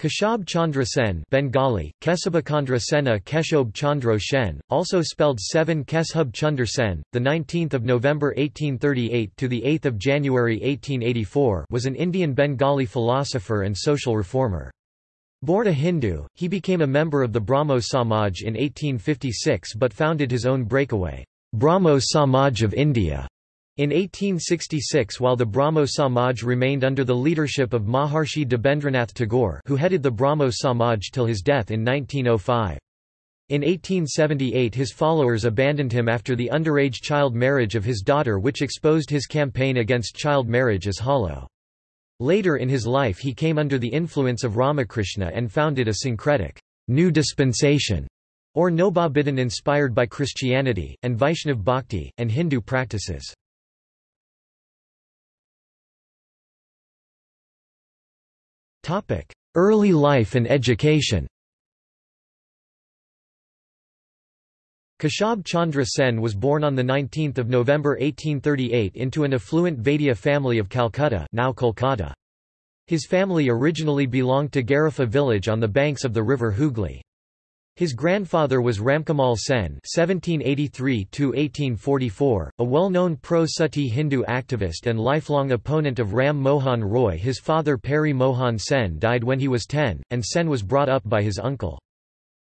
Keshab Chandra Sen Bengali, Kesabachandra Sena Keshob Chandro Shen, also spelled 7 Keshub Chunder Sen, 19 November 1838 – to 8 January 1884 was an Indian Bengali philosopher and social reformer. Born a Hindu, he became a member of the Brahmo Samaj in 1856 but founded his own breakaway, Brahmo Samaj of India in 1866 while the Brahmo Samaj remained under the leadership of Maharshi Debendranath Tagore who headed the Brahmo Samaj till his death in 1905. In 1878 his followers abandoned him after the underage child marriage of his daughter which exposed his campaign against child marriage as hollow. Later in his life he came under the influence of Ramakrishna and founded a syncretic new dispensation, or Nobabidhan inspired by Christianity, and Vaishnav Bhakti, and Hindu practices. Early life and education Keshab Chandra Sen was born on 19 November 1838 into an affluent Vaidya family of Calcutta now Kolkata. His family originally belonged to Garifa village on the banks of the river Hooghly. His grandfather was Ramkamal Sen (1783–1844), a well-known pro-Sati Hindu activist and lifelong opponent of Ram Mohan Roy. His father Peri Mohan Sen died when he was 10, and Sen was brought up by his uncle.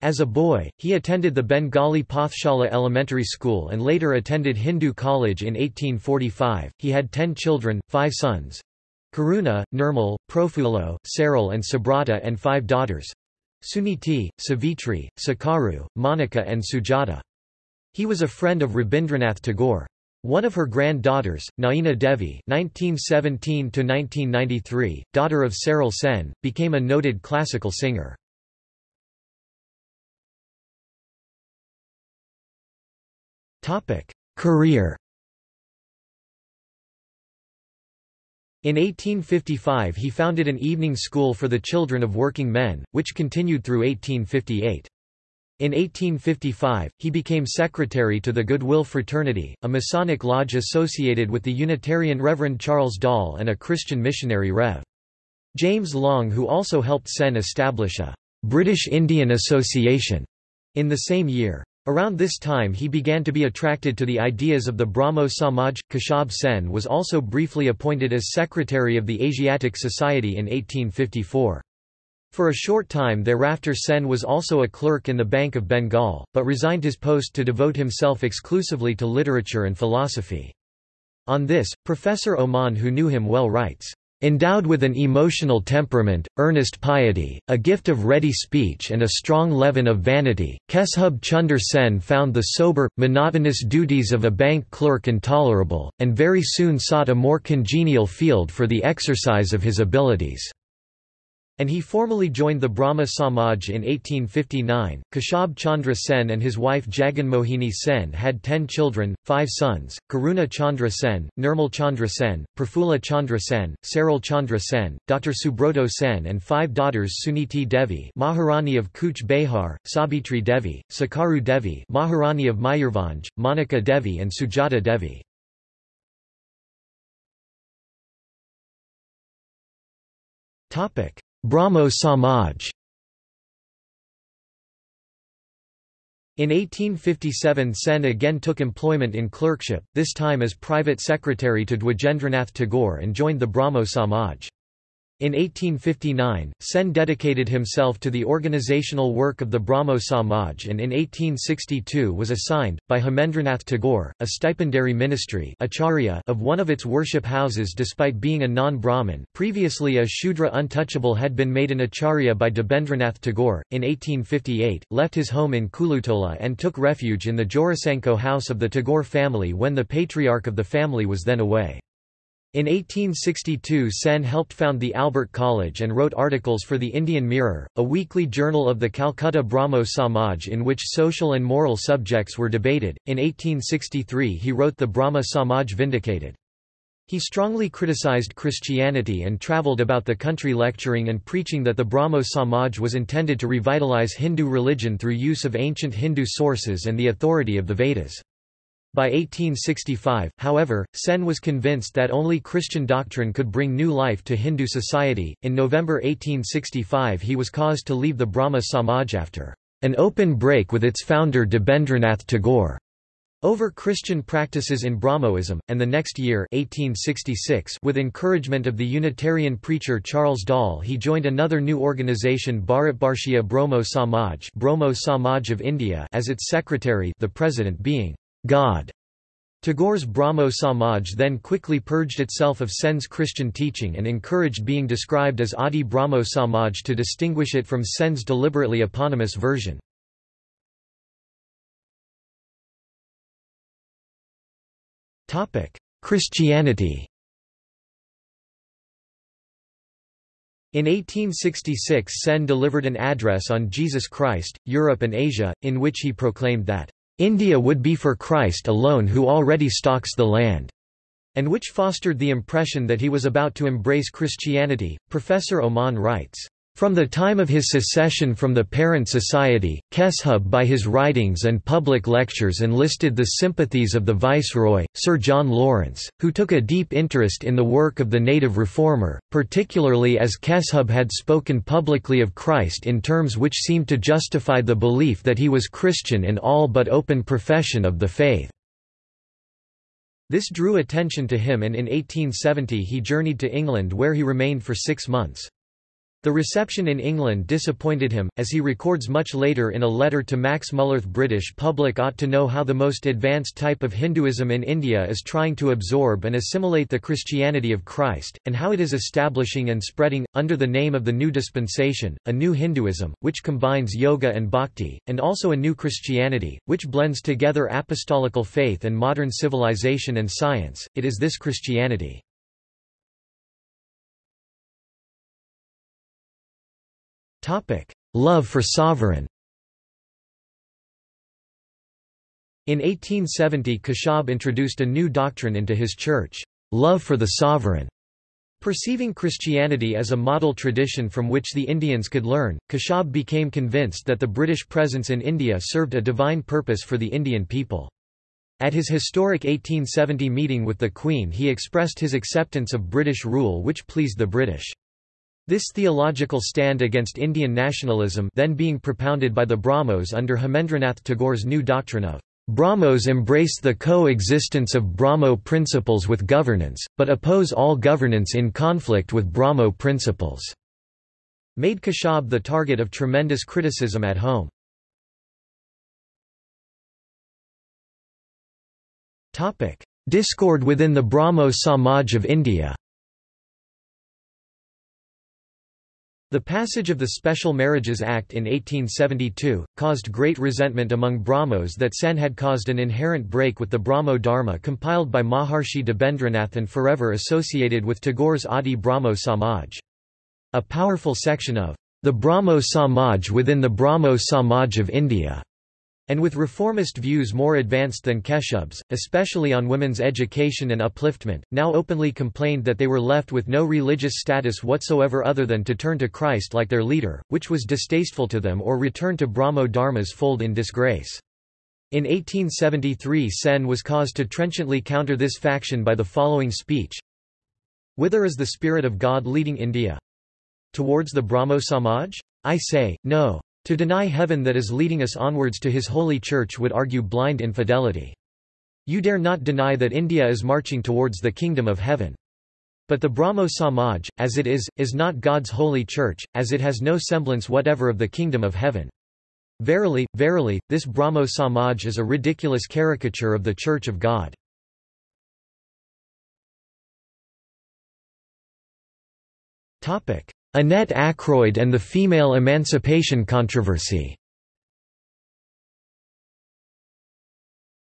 As a boy, he attended the Bengali Pathshala Elementary School and later attended Hindu College in 1845. He had ten children, five sons Karuna, Nirmal, Profulo, Saral and Subrata and five daughters Suniti, Savitri, Sakaru, Monica and Sujata. He was a friend of Rabindranath Tagore. One of her granddaughters, Naina Devi (1917–1993), daughter of Saral Sen, became a noted classical singer. Topic: Career. In 1855 he founded an evening school for the children of working men, which continued through 1858. In 1855, he became secretary to the Goodwill Fraternity, a Masonic lodge associated with the Unitarian Reverend Charles Dall and a Christian missionary Rev. James Long who also helped Sen establish a British Indian Association in the same year. Around this time he began to be attracted to the ideas of the Brahmo Samaj. Keshab Sen was also briefly appointed as secretary of the Asiatic Society in 1854. For a short time thereafter Sen was also a clerk in the Bank of Bengal, but resigned his post to devote himself exclusively to literature and philosophy. On this, Professor Oman who knew him well writes, Endowed with an emotional temperament, earnest piety, a gift of ready speech and a strong leaven of vanity, Keshub Chunder Sen found the sober, monotonous duties of a bank clerk intolerable, and very soon sought a more congenial field for the exercise of his abilities and he formally joined the Brahmo Samaj in 1859. Keshab Chandra Sen and his wife Jaganmohini Sen had ten children, five sons, Karuna Chandra Sen, Nirmal Chandra Sen, Prafula Chandra Sen, Saril Chandra Sen, Dr. Subroto Sen and five daughters Suniti Devi Maharani of Kuch Behar, Sabitri Devi, Sakaru Devi Maharani of Mayurbhanj, Monica Devi and Sujata Devi. Topic Brahmo Samaj In 1857 Sen again took employment in clerkship, this time as private secretary to Dwijendranath Tagore and joined the Brahmo Samaj. In 1859, Sen dedicated himself to the organizational work of the Brahmo Samaj and in 1862 was assigned, by Hemendranath Tagore, a stipendiary ministry acharya of one of its worship houses despite being a non-Brahmin previously a Shudra untouchable had been made an acharya by Debendranath Tagore, in 1858, left his home in Kulutola and took refuge in the Jorasanko house of the Tagore family when the patriarch of the family was then away. In 1862 Sen helped found the Albert College and wrote articles for the Indian Mirror, a weekly journal of the Calcutta Brahmo Samaj in which social and moral subjects were debated. In 1863 he wrote the Brahmo Samaj Vindicated. He strongly criticized Christianity and travelled about the country lecturing and preaching that the Brahmo Samaj was intended to revitalize Hindu religion through use of ancient Hindu sources and the authority of the Vedas. By 1865, however, Sen was convinced that only Christian doctrine could bring new life to Hindu society. In November 1865, he was caused to leave the Brahmo Samaj after an open break with its founder Debendranath Tagore over Christian practices in Brahmoism, and the next year 1866, with encouragement of the Unitarian preacher Charles Dall he joined another new organization Bharatvarshiya Brahmo Samaj, Brahmo Samaj of India as its secretary the president being God. Tagore's Brahmo Samaj then quickly purged itself of Sen's Christian teaching and encouraged being described as Adi Brahmo Samaj to distinguish it from Sen's deliberately eponymous version. Christianity In 1866 Sen delivered an address on Jesus Christ, Europe and Asia, in which he proclaimed that India would be for Christ alone who already stocks the land, and which fostered the impression that he was about to embrace Christianity. Professor Oman writes, from the time of his secession from the parent society, Keshub by his writings and public lectures enlisted the sympathies of the viceroy, Sir John Lawrence, who took a deep interest in the work of the native reformer, particularly as Keshub had spoken publicly of Christ in terms which seemed to justify the belief that he was Christian in all but open profession of the faith. This drew attention to him and in 1870 he journeyed to England where he remained for six months. The reception in England disappointed him, as he records much later in a letter to Max Mullerth British public ought to know how the most advanced type of Hinduism in India is trying to absorb and assimilate the Christianity of Christ, and how it is establishing and spreading, under the name of the new dispensation, a new Hinduism, which combines yoga and bhakti, and also a new Christianity, which blends together apostolical faith and modern civilization and science. It is this Christianity Love for sovereign In 1870 Keshab introduced a new doctrine into his church, love for the sovereign. Perceiving Christianity as a model tradition from which the Indians could learn, Keshab became convinced that the British presence in India served a divine purpose for the Indian people. At his historic 1870 meeting with the Queen he expressed his acceptance of British rule which pleased the British. This theological stand against Indian nationalism then being propounded by the Brahmos under Hemendranath Tagore's new doctrine of Brahmos embrace the co-existence of Brahmo principles with governance, but oppose all governance in conflict with Brahmo principles, made Keshab the target of tremendous criticism at home. Discord within the Brahmo Samaj of India The passage of the Special Marriages Act in 1872, caused great resentment among Brahmos that Sen had caused an inherent break with the Brahmo Dharma compiled by Maharshi Debendranath and forever associated with Tagore's Adi Brahmo Samaj. A powerful section of the Brahmo Samaj within the Brahmo Samaj of India and with reformist views more advanced than Keshub's, especially on women's education and upliftment, now openly complained that they were left with no religious status whatsoever other than to turn to Christ like their leader, which was distasteful to them or return to Brahmo Dharma's fold in disgrace. In 1873 Sen was caused to trenchantly counter this faction by the following speech Whither is the Spirit of God leading India? Towards the Brahmo Samaj? I say, no. To deny heaven that is leading us onwards to his holy church would argue blind infidelity. You dare not deny that India is marching towards the kingdom of heaven. But the Brahmo Samaj, as it is, is not God's holy church, as it has no semblance whatever of the kingdom of heaven. Verily, verily, this Brahmo Samaj is a ridiculous caricature of the Church of God. Annette Ackroyd and the female emancipation controversy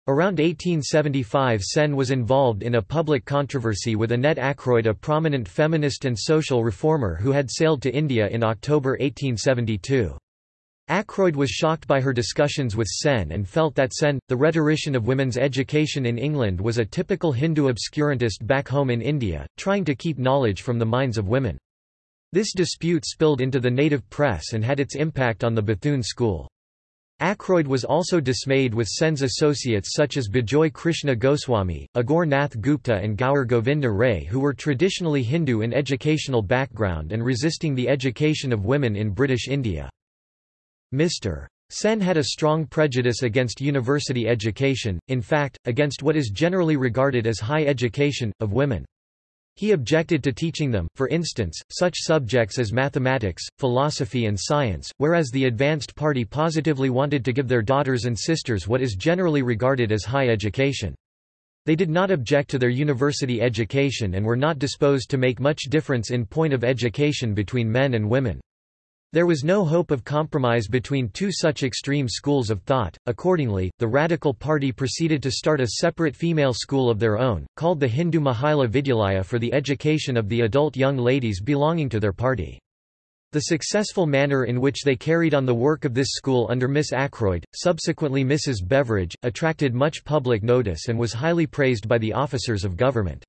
Around 1875 Sen was involved in a public controversy with Annette Ackroyd a prominent feminist and social reformer who had sailed to India in October 1872. Ackroyd was shocked by her discussions with Sen and felt that Sen, the rhetorician of women's education in England was a typical Hindu obscurantist back home in India, trying to keep knowledge from the minds of women. This dispute spilled into the native press and had its impact on the Bethune School. Ackroyd was also dismayed with Sen's associates such as Bijoy Krishna Goswami, Aghore Nath Gupta and Gaur Govinda Ray who were traditionally Hindu in educational background and resisting the education of women in British India. Mr. Sen had a strong prejudice against university education, in fact, against what is generally regarded as high education, of women. He objected to teaching them, for instance, such subjects as mathematics, philosophy and science, whereas the Advanced Party positively wanted to give their daughters and sisters what is generally regarded as high education. They did not object to their university education and were not disposed to make much difference in point of education between men and women. There was no hope of compromise between two such extreme schools of thought. Accordingly, the Radical Party proceeded to start a separate female school of their own, called the Hindu Mahila Vidyalaya for the education of the adult young ladies belonging to their party. The successful manner in which they carried on the work of this school under Miss Ackroyd, subsequently Mrs. Beveridge, attracted much public notice and was highly praised by the officers of government.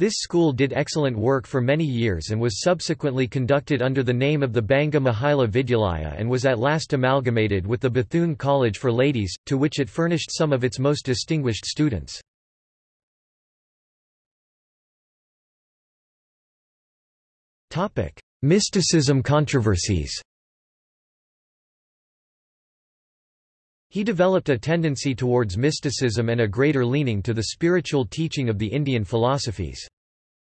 This school did excellent work for many years and was subsequently conducted under the name of the Banga Mahila Vidyalaya and was at last amalgamated with the Bethune College for Ladies, to which it furnished some of its most distinguished students. Mysticism controversies He developed a tendency towards mysticism and a greater leaning to the spiritual teaching of the Indian philosophies.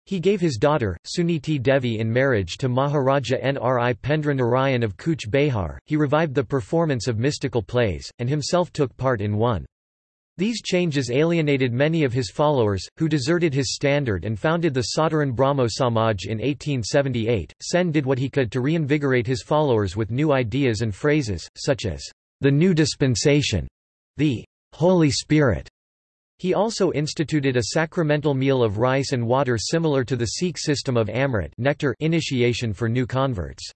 He gave his daughter, Suniti Devi in marriage to Maharaja Nripendra Narayan of Cooch Behar. He revived the performance of mystical plays, and himself took part in one. These changes alienated many of his followers, who deserted his standard and founded the Sadharan Brahmo Samaj in 1878. Sen did what he could to reinvigorate his followers with new ideas and phrases, such as the new dispensation, the Holy Spirit. He also instituted a sacramental meal of rice and water similar to the Sikh system of Amrit nectar initiation for new converts.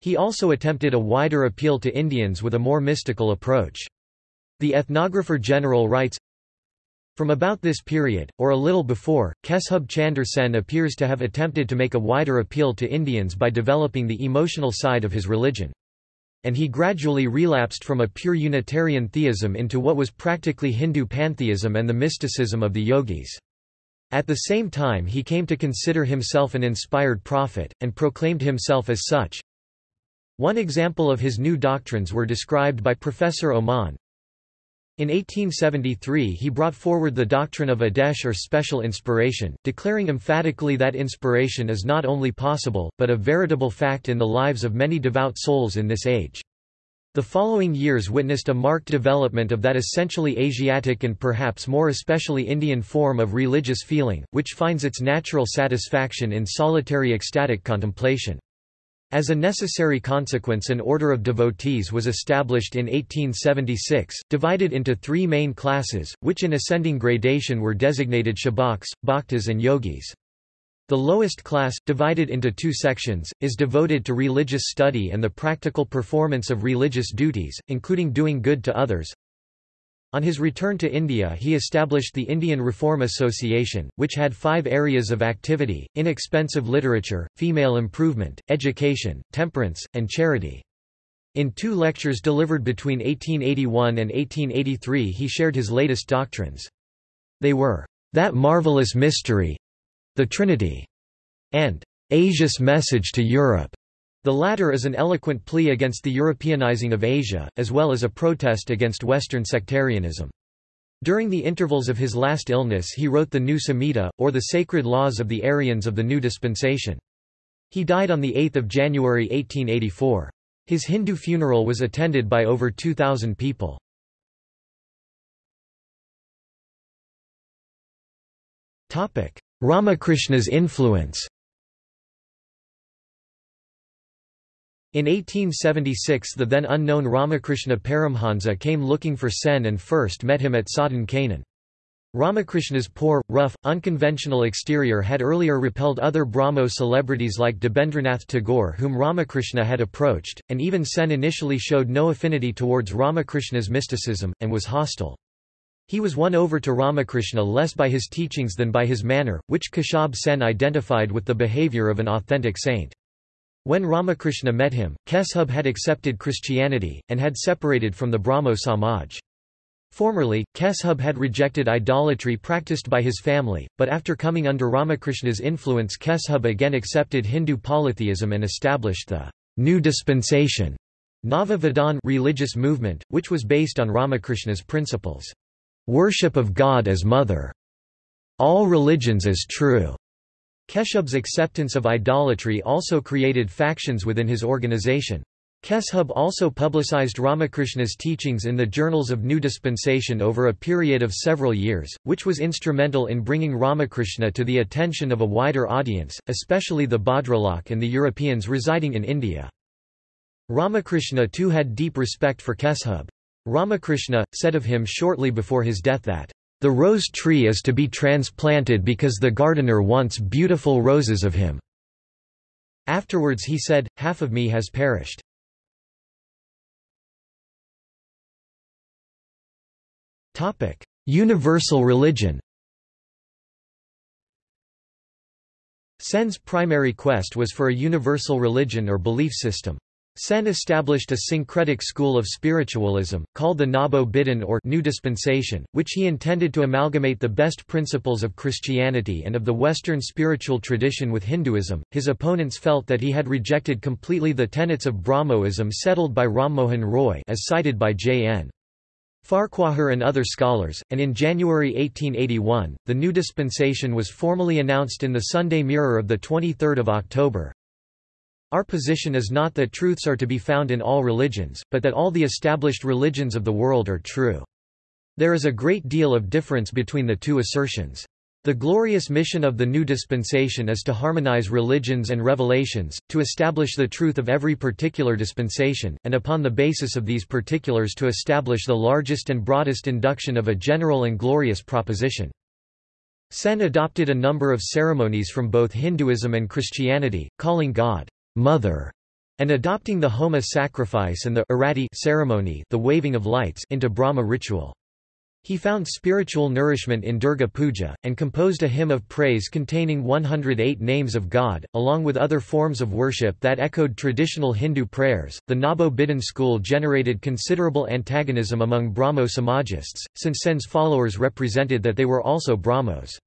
He also attempted a wider appeal to Indians with a more mystical approach. The ethnographer general writes, From about this period, or a little before, Keshub Chandra Sen appears to have attempted to make a wider appeal to Indians by developing the emotional side of his religion and he gradually relapsed from a pure Unitarian theism into what was practically Hindu pantheism and the mysticism of the yogis. At the same time he came to consider himself an inspired prophet, and proclaimed himself as such. One example of his new doctrines were described by Professor Oman, in 1873 he brought forward the doctrine of Adesh or special inspiration, declaring emphatically that inspiration is not only possible, but a veritable fact in the lives of many devout souls in this age. The following years witnessed a marked development of that essentially Asiatic and perhaps more especially Indian form of religious feeling, which finds its natural satisfaction in solitary ecstatic contemplation. As a necessary consequence an order of devotees was established in 1876, divided into three main classes, which in ascending gradation were designated shabaks, bhaktas and yogis. The lowest class, divided into two sections, is devoted to religious study and the practical performance of religious duties, including doing good to others. On his return to India he established the Indian Reform Association, which had five areas of activity, inexpensive literature, female improvement, education, temperance, and charity. In two lectures delivered between 1881 and 1883 he shared his latest doctrines. They were, "...that marvelous mystery," the Trinity, and "...Asia's message to Europe." The latter is an eloquent plea against the Europeanizing of Asia, as well as a protest against Western sectarianism. During the intervals of his last illness he wrote the New Samhita, or the Sacred Laws of the Aryans of the New Dispensation. He died on 8 January 1884. His Hindu funeral was attended by over 2,000 people. Ramakrishna's influence In 1876 the then unknown Ramakrishna Paramhansa came looking for Sen and first met him at Sadhan Kanan. Ramakrishna's poor, rough, unconventional exterior had earlier repelled other Brahmo celebrities like Debendranath Tagore whom Ramakrishna had approached, and even Sen initially showed no affinity towards Ramakrishna's mysticism, and was hostile. He was won over to Ramakrishna less by his teachings than by his manner, which Keshab Sen identified with the behavior of an authentic saint. When Ramakrishna met him, Keshub had accepted Christianity, and had separated from the Brahmo Samaj. Formerly, Keshub had rejected idolatry practiced by his family, but after coming under Ramakrishna's influence Keshub again accepted Hindu polytheism and established the new dispensation Nava Vidhan religious movement, which was based on Ramakrishna's principles. Worship of God as Mother. All religions as true. Keshub's acceptance of idolatry also created factions within his organization. Keshub also publicized Ramakrishna's teachings in the Journals of New Dispensation over a period of several years, which was instrumental in bringing Ramakrishna to the attention of a wider audience, especially the Bhadralok and the Europeans residing in India. Ramakrishna too had deep respect for Keshub. Ramakrishna, said of him shortly before his death that, "...the rose tree is to be transplanted because the gardener wants beautiful roses of him." Afterwards he said, half of me has perished. Universal religion Sen's primary quest was for a universal religion or belief system. Sen established a syncretic school of spiritualism, called the Nabo Bidhan or New Dispensation, which he intended to amalgamate the best principles of Christianity and of the Western spiritual tradition with Hinduism. His opponents felt that he had rejected completely the tenets of Brahmoism settled by Rammohan Roy as cited by J.N. Farquhar and other scholars, and in January 1881, the new dispensation was formally announced in the Sunday Mirror of 23 October. Our position is not that truths are to be found in all religions, but that all the established religions of the world are true. There is a great deal of difference between the two assertions. The glorious mission of the new dispensation is to harmonize religions and revelations, to establish the truth of every particular dispensation, and upon the basis of these particulars to establish the largest and broadest induction of a general and glorious proposition. Sen adopted a number of ceremonies from both Hinduism and Christianity, calling God, Mother, and adopting the Homa sacrifice and the Arati ceremony the waving of lights into Brahmo ritual. He found spiritual nourishment in Durga Puja, and composed a hymn of praise containing 108 names of God, along with other forms of worship that echoed traditional Hindu prayers. The Nabo Bidhan school generated considerable antagonism among Brahmo Samajists, since Sen's followers represented that they were also Brahmos.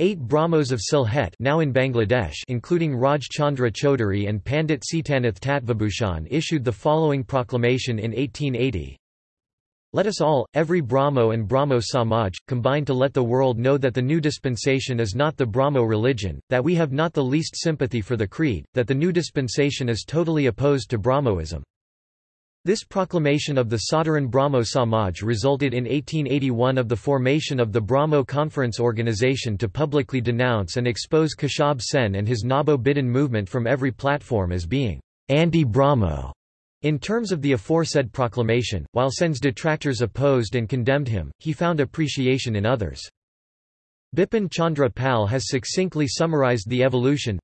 Eight Brahmos of Sylhet now in Bangladesh including Raj Chandra Chaudhary and Pandit Sitanath Tattvabhushan issued the following proclamation in 1880, let us all, every Brahmo and Brahmo Samaj, combine to let the world know that the new dispensation is not the Brahmo religion, that we have not the least sympathy for the creed, that the new dispensation is totally opposed to Brahmoism. This proclamation of the Sadharan Brahmo Samaj resulted in 1881 of the formation of the Brahmo Conference Organization to publicly denounce and expose Keshab Sen and his Nabo Bidhan movement from every platform as being anti-Brahmo. In terms of the aforesaid proclamation, while Sen's detractors opposed and condemned him, he found appreciation in others. Bipin Chandra Pal has succinctly summarized the evolution,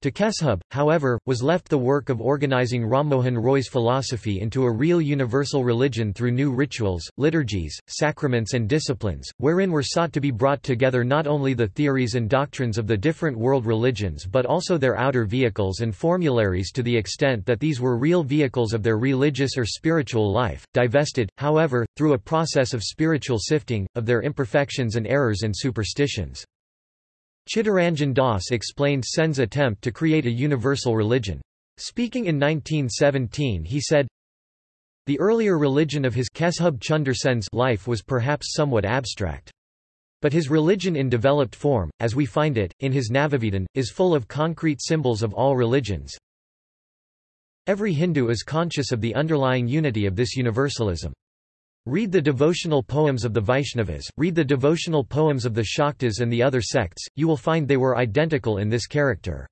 to Keshub, however, was left the work of organizing Rammohan Roy's philosophy into a real universal religion through new rituals, liturgies, sacraments and disciplines, wherein were sought to be brought together not only the theories and doctrines of the different world religions but also their outer vehicles and formularies to the extent that these were real vehicles of their religious or spiritual life, divested, however, through a process of spiritual sifting, of their imperfections and errors and superstitions. Chittaranjan Das explained Sen's attempt to create a universal religion. Speaking in 1917 he said, The earlier religion of his Keshub Chunder life was perhaps somewhat abstract. But his religion in developed form, as we find it, in his Navavidhan, is full of concrete symbols of all religions. Every Hindu is conscious of the underlying unity of this universalism. Read the devotional poems of the Vaishnavas, read the devotional poems of the Shaktas and the other sects, you will find they were identical in this character.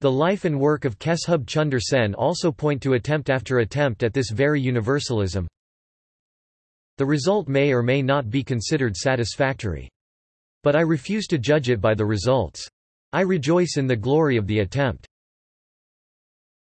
The life and work of Keshub Chunder Sen also point to attempt after attempt at this very universalism. The result may or may not be considered satisfactory. But I refuse to judge it by the results. I rejoice in the glory of the attempt.